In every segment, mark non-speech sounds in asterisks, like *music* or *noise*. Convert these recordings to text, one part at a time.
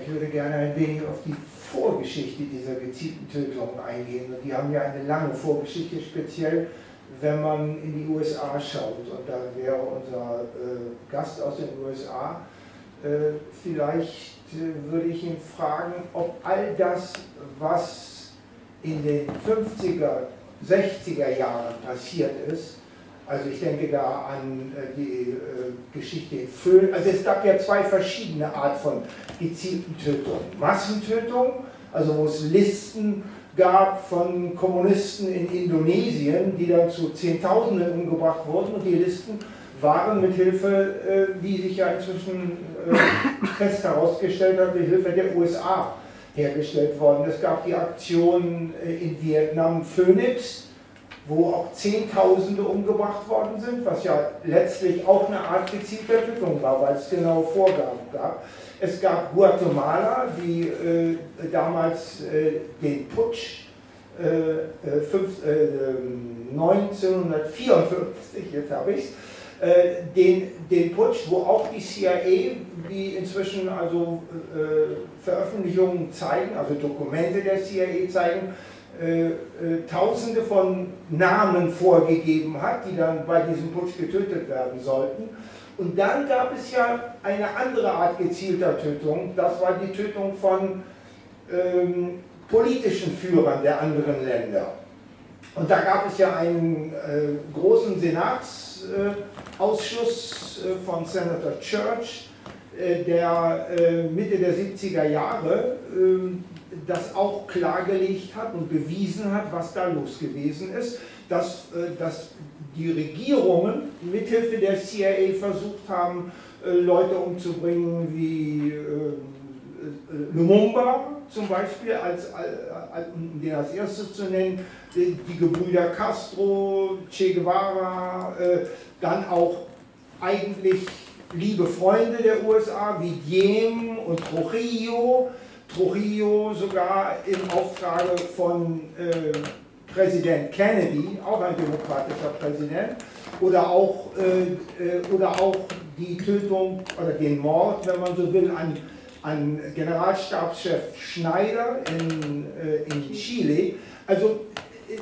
ich würde gerne ein wenig auf die Vorgeschichte dieser gezielten Tötungen eingehen. Und die haben ja eine lange Vorgeschichte, speziell wenn man in die USA schaut. Und da wäre unser äh, Gast aus den USA, äh, vielleicht äh, würde ich ihn fragen, ob all das, was in den 50er, 60er Jahren passiert ist, also ich denke da an äh, die äh, Geschichte in Föhn. Also es gab ja zwei verschiedene Art von gezielten Tötungen. Massentötung, also wo es Listen gab von Kommunisten in Indonesien, die dann zu Zehntausenden umgebracht wurden und die Listen waren mit Hilfe, äh, wie sich ja inzwischen fest herausgestellt hat, mit Hilfe der USA hergestellt worden. Es gab die Aktion in Vietnam Phoenix, wo auch Zehntausende umgebracht worden sind, was ja letztlich auch eine Art gezielter Tötung war, weil es genaue Vorgaben gab. Es gab Guatemala, die äh, damals äh, den Putsch äh, fünf, 1954, äh, jetzt habe ich es, äh, den, den Putsch, wo auch die CIA, wie inzwischen also äh, Veröffentlichungen zeigen, also Dokumente der CIA zeigen, äh, äh, Tausende von Namen vorgegeben hat, die dann bei diesem Putsch getötet werden sollten. Und dann gab es ja eine andere Art gezielter Tötung, das war die Tötung von ähm, politischen Führern der anderen Länder. Und da gab es ja einen äh, großen Senatsausschuss äh, von Senator Church, äh, der äh, Mitte der 70er Jahre ähm, das auch klargelegt hat und bewiesen hat, was da los gewesen ist, dass, äh, dass die Regierungen mithilfe der CIA versucht haben, äh, Leute umzubringen wie äh, Lumumba zum Beispiel, als, um den als erstes zu nennen, die Gebrüder Castro, Che Guevara, dann auch eigentlich liebe Freunde der USA wie Diem und Trujillo, Trujillo sogar im Auftrage von äh, Präsident Kennedy, auch ein demokratischer Präsident, oder auch, äh, äh, oder auch die Tötung oder den Mord, wenn man so will, an, an Generalstabschef Schneider in, äh, in Chile. Also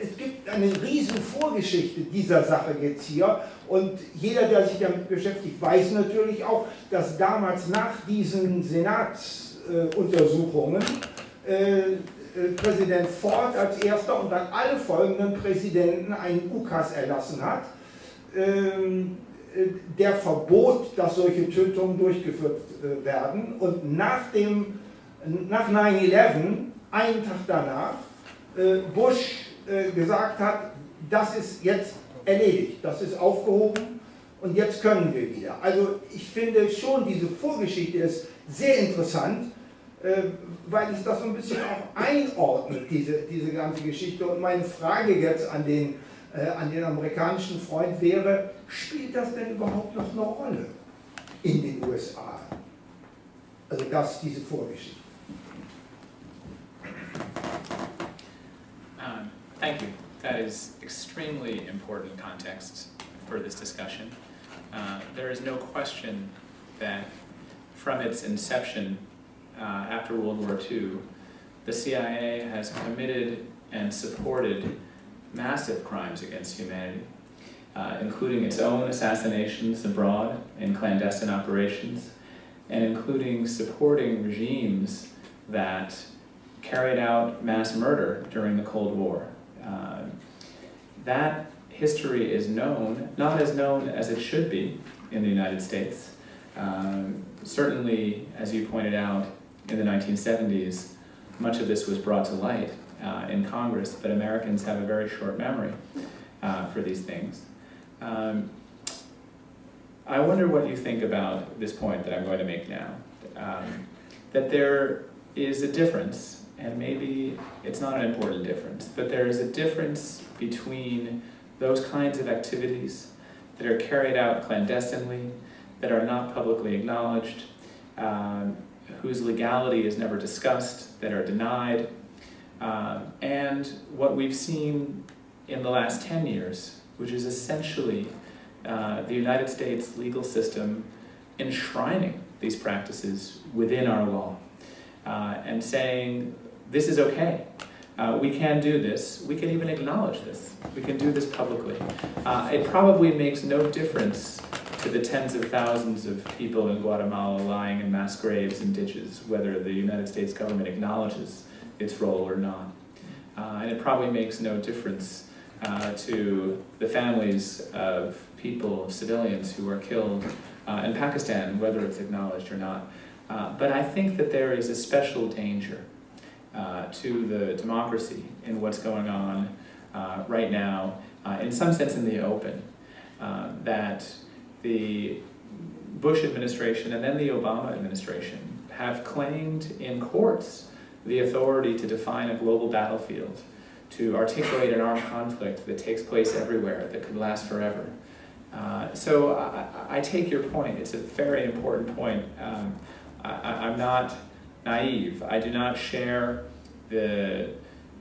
es gibt eine riesen Vorgeschichte dieser Sache jetzt hier und jeder, der sich damit beschäftigt, weiß natürlich auch, dass damals nach diesen Senats äh, äh, äh, Präsident Ford als erster und dann alle folgenden Präsidenten einen UKAS erlassen hat, ähm, der verbot, dass solche Tötungen durchgeführt werden. Und nach, dem, nach 9-11, einen Tag danach, Bush gesagt hat, das ist jetzt erledigt, das ist aufgehoben und jetzt können wir wieder. Also ich finde schon, diese Vorgeschichte ist sehr interessant, äh, weil es das so ein bisschen auch einordnet, diese, diese ganze Geschichte. Und meine Frage jetzt an den, äh, an den amerikanischen Freund wäre, spielt das denn überhaupt noch eine Rolle in den USA? Also das, diese Vorgeschichte. Thank you. That is extremely important context for this discussion. Uh, there is no question that from its inception, uh, after World War II, the CIA has committed and supported massive crimes against humanity, uh, including its own assassinations abroad in clandestine operations, and including supporting regimes that carried out mass murder during the Cold War. That history is known, not as known as it should be in the United States. Um, certainly, as you pointed out, in the 1970s, much of this was brought to light uh, in Congress, but Americans have a very short memory uh, for these things. Um, I wonder what you think about this point that I'm going to make now. Um, that there is a difference, and maybe it's not an important difference, but there is a difference between those kinds of activities that are carried out clandestinely, that are not publicly acknowledged, um, whose legality is never discussed, that are denied, um, and what we've seen in the last 10 years, which is essentially uh, the United States legal system enshrining these practices within our law. uh, and saying, this is okay. Uh, we can do this. We can even acknowledge this. We can do this publicly. Uh, it probably makes no difference to the tens of thousands of people in Guatemala lying in mass graves and ditches, whether the United States government acknowledges its role or not. Uh, and it probably makes no difference uh, to the families of people, civilians who are killed uh, in Pakistan, whether it's acknowledged or not. Uh, but I think that there is a special danger to the democracy in what's going on uh, right now, uh, in some sense in the open, uh, that the Bush administration and then the Obama administration have claimed in courts the authority to define a global battlefield, to articulate an armed conflict that takes place everywhere, that could last forever. Uh, so I, I, take your point, it's a very important point. Um, I, am not naive. I do not share the,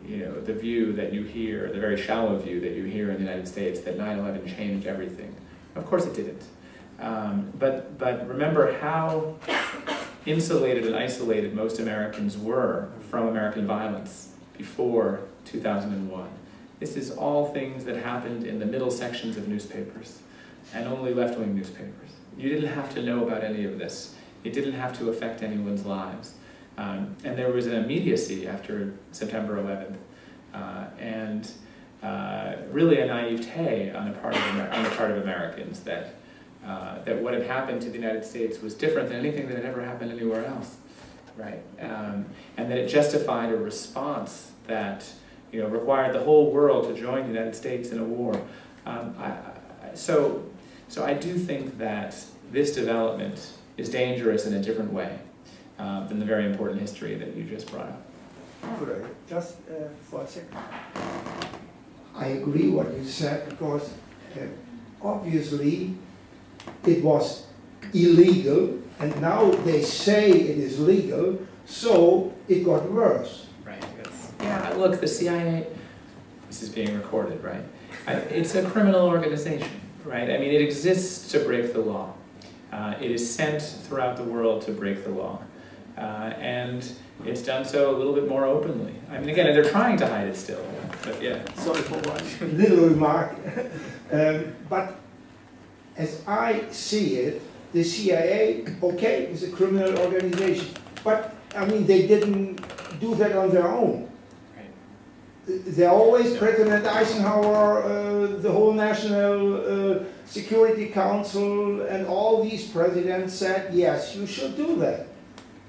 you know, the view that you hear, the very shallow view that you hear in the United States that 9-11 changed everything. Of course it didn't. Um, but, but remember how insulated and isolated most Americans were from American violence before 2001. This is all things that happened in the middle sections of newspapers and only left-wing newspapers. You didn't have to know about any of this. It didn't have to affect anyone's lives. Um, and there was an immediacy after September 11th, uh, and uh, really a naivete on the part of, Amer on the part of Americans that, uh, that what had happened to the United States was different than anything that had ever happened anywhere else, right? Um, and that it justified a response that you know, required the whole world to join the United States in a war. Um, I, I, so, so I do think that this development is dangerous in a different way uh, than the very important history that you just brought up. Could I just uh, for a second? I agree what you said because uh, obviously it was illegal and now they say it is legal, so it got worse. Right. yeah, look, the CIA, this is being recorded, right? It's a criminal organization, right? I mean, it exists to break the law. Uh, it is sent throughout the world to break the law. Uh, and it's done so a little bit more openly. I mean, again, they're trying to hide it still, but yeah. Sorry for one *laughs* little remark. *laughs* um, but as I see it, the CIA, okay, is a criminal organization. But, I mean, they didn't do that on their own. They always, President Eisenhower, uh, the whole National uh, Security Council, and all these presidents said, yes, you should do that.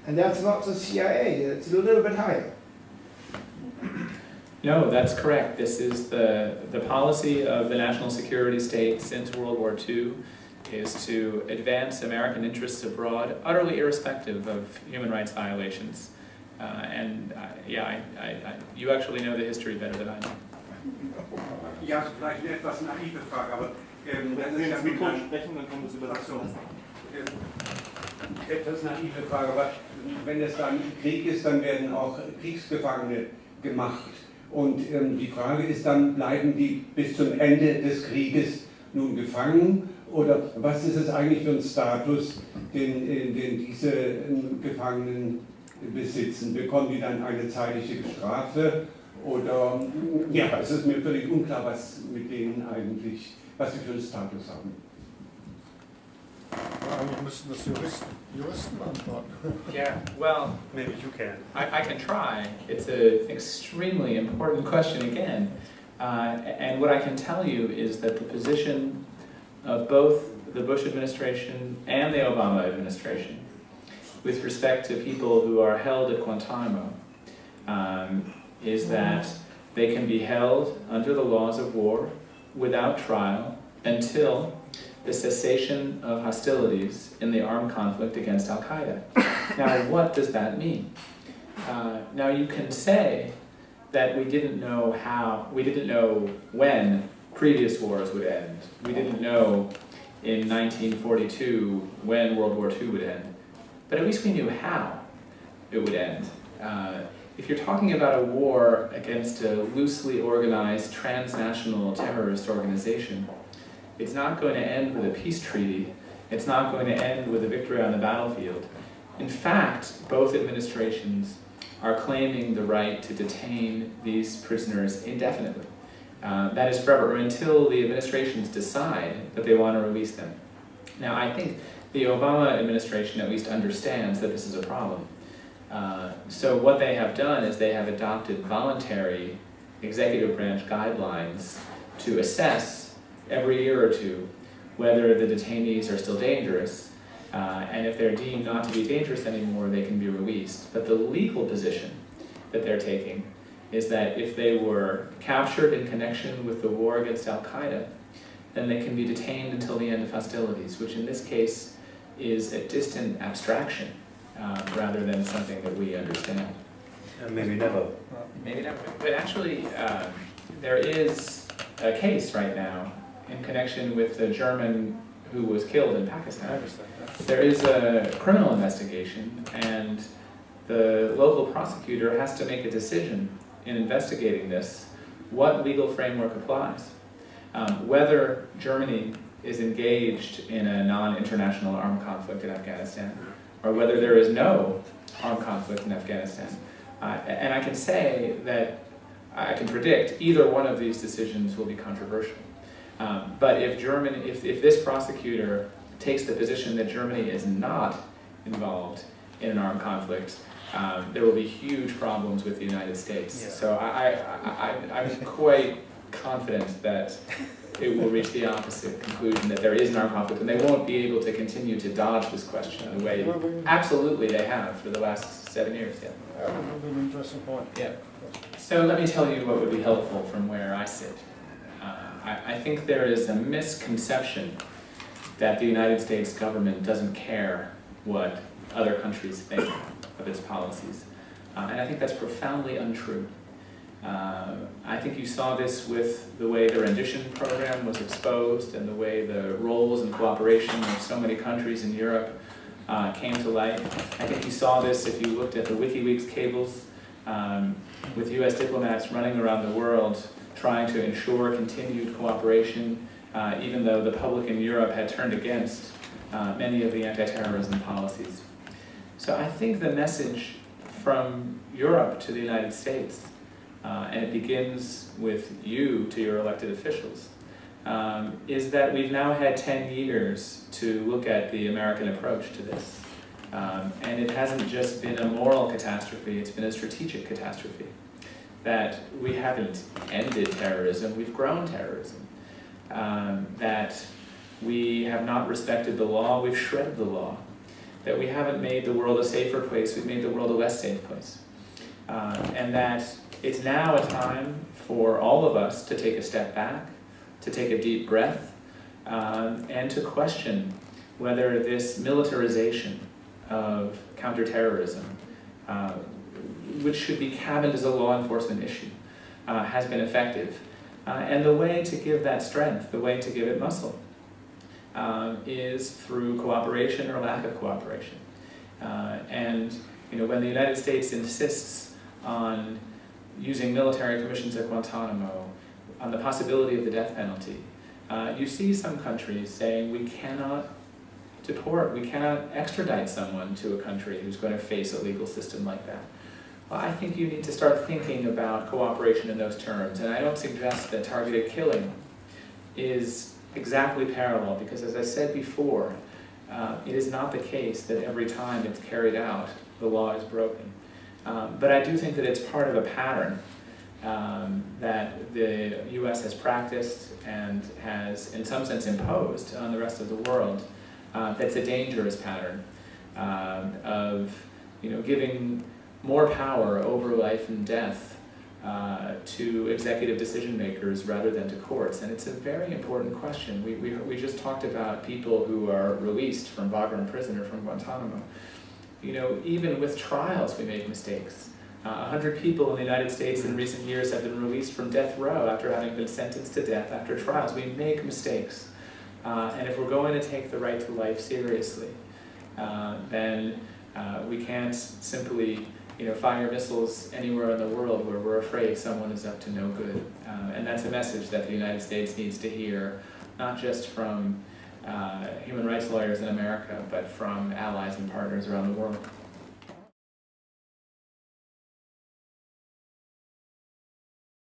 And that's not the CIA, it's a little bit higher. No, that's correct. This is the, the policy of the national security state since World War II is to advance American interests abroad, utterly irrespective of human rights violations. Uh, and uh, yeah, I, I, I, you actually know the history better than I do. Ja, vielleicht eine etwas naive Frage, aber ähm, Wenn Sie ins Mikro sprechen, dann kommen Sie übersetzen. Ähm, etwas naive Frage, aber wenn es dann Krieg ist, dann werden auch Kriegsgefangene gemacht. Und ähm, die Frage ist dann, bleiben die bis zum Ende des Krieges nun gefangen? Oder was ist es eigentlich für ein Status, den, äh, den diese ähm, Gefangenen besitzen? Bekommen die dann eine zeitliche Strafe? Oder, ja, es ist mir völlig unklar, was mit denen eigentlich, was sie für einen Status haben. Eigentlich müssten das Juristen, Juristen beantworten. Yeah, well, maybe you can. I, I can try. It's an extremely important question again. Uh, and what I can tell you is that the position of both the Bush administration and the Obama administration with respect to people who are held at Guantanamo um, is that they can be held under the laws of war without trial until the cessation of hostilities in the armed conflict against Al-Qaeda. *laughs* now, what does that mean? Uh, now, you can say that we didn't know how, we didn't know when previous wars would end. We didn't know in 1942 when World War II would end. But at least we knew how it would end. Uh, if you're talking about a war against a loosely organized transnational terrorist organization, it's not going to end with a peace treaty. It's not going to end with a victory on the battlefield. in fact, both administrations are claiming the right to detain these prisoners indefinitely. Uh, that is forever, or until the administrations decide that they want to release them. Now, I think the Obama administration at least understands that this is a problem. Uh, so what they have done is they have adopted voluntary executive branch guidelines to assess every year or two whether the detainees are still dangerous, uh, and if they're deemed not to be dangerous anymore, they can be released. But the legal position that they're taking is that if they were captured in connection with the war against Al-Qaeda, then they can be detained until the end of hostilities, which in this case is a distant abstraction uh, rather than something that we understand. And maybe never. Maybe never. but actually, um, there is a case right now in connection with the German who was killed in Pakistan. There is a criminal investigation, and the local prosecutor has to make a decision in investigating this, what legal framework applies. Um, whether Germany is engaged in a non-international armed conflict in Afghanistan, or whether there is no armed conflict in Afghanistan. Uh, and I can say that I can predict either one of these decisions will be controversial. Um, but if Germany, if, if this prosecutor takes the position that Germany is not involved in an armed conflict, um, there will be huge problems with the United States. Yeah. So I, I, I, I'm quite confident that it will reach the opposite conclusion, that there is an armed conflict, and they won't be able to continue to dodge this question the way absolutely they have for the last seven years, yeah. that will be an interesting point. Yeah. So let me tell you what would be helpful from where I sit. I, I think there is a misconception that the United States government doesn't care what other countries think of its policies. Uh, and I think that's profoundly untrue. Uh, I think you saw this with the way the rendition program was exposed and the way the roles and cooperation of so many countries in Europe uh, came to light. I think you saw this if you looked at the WikiLeaks cables um, with US diplomats running around the world trying to ensure continued cooperation, uh, even though the public in Europe had turned against uh, many of the anti-terrorism policies. So I think the message from Europe to the United States, uh, and it begins with you to your elected officials, um, is that we've now had 10 years to look at the American approach to this. Um, and it hasn't just been a moral catastrophe, it's been a strategic catastrophe. That we haven't ended terrorism, we've grown terrorism. Um, that we have not respected the law, we've shredded the law. That we haven't made the world a safer place, we've made the world a less safe place. Um, and that it's now a time for all of us to take a step back, to take a deep breath, um, and to question whether this militarization of counterterrorism, uh, which should be cabined as a law enforcement issue, uh, has been effective. Uh, and the way to give that strength, the way to give it muscle, um, is through cooperation or lack of cooperation. Uh, and you know, when the United States insists on using military commissions at Guantanamo, on the possibility of the death penalty, uh, you see some countries saying we cannot deport, we cannot extradite someone to a country who's going to face a legal system like that. I think you need to start thinking about cooperation in those terms, and I don't suggest that targeted killing is exactly parallel, because as I said before, uh, it is not the case that every time it's carried out, the law is broken. Um, but I do think that it's part of a pattern um, that the US has practiced and has, in some sense, imposed on the rest of the world. Uh, that's a dangerous pattern um, of you know, giving more power over life and death uh, to executive decision makers rather than to courts. And it's a very important question. We, we, we just talked about people who are released from Bagram prison or from Guantanamo. You know, even with trials we make mistakes. Uh, A hundred people in the United States in recent years have been released from death row after having been sentenced to death after trials. We make mistakes. Uh, and if we're going to take the right to life seriously, uh, then uh, we can't simply you know, fire missiles anywhere in the world where we're afraid someone is up to no good. Uh, and that's a message that the United States needs to hear, not just from uh, human rights lawyers in America, but from allies and partners around the world.